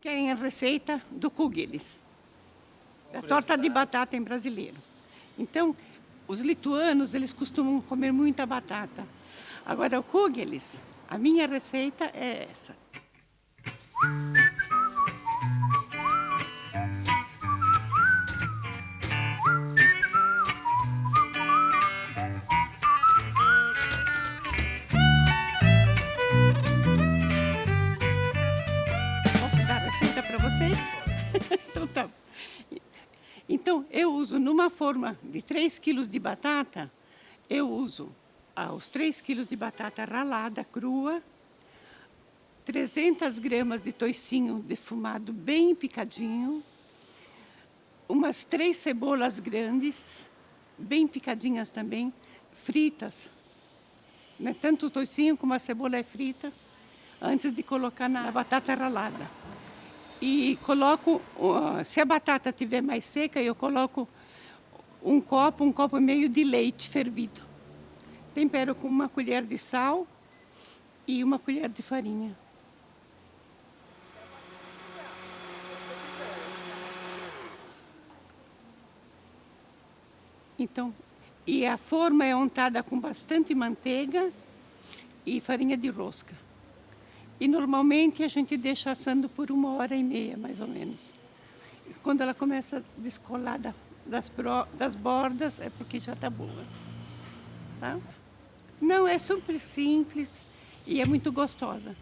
Querem a receita do kugelis, da torta de batata em brasileiro. Então, os lituanos, eles costumam comer muita batata. Agora, o kugelis, a minha receita é essa. Vocês? então tá. Então, eu uso numa forma de 3 quilos de batata, eu uso ah, os 3 quilos de batata ralada, crua, 300 gramas de toicinho defumado bem picadinho, umas três cebolas grandes, bem picadinhas também, fritas. Né? Tanto o toicinho como a cebola é frita, antes de colocar na batata ralada e coloco, se a batata estiver mais seca, eu coloco um copo, um copo e meio de leite fervido. Tempero com uma colher de sal e uma colher de farinha. Então, e a forma é untada com bastante manteiga e farinha de rosca. E normalmente a gente deixa assando por uma hora e meia, mais ou menos. Quando ela começa a descolar das, das bordas, é porque já está boa. Tá? Não, é super simples e é muito gostosa.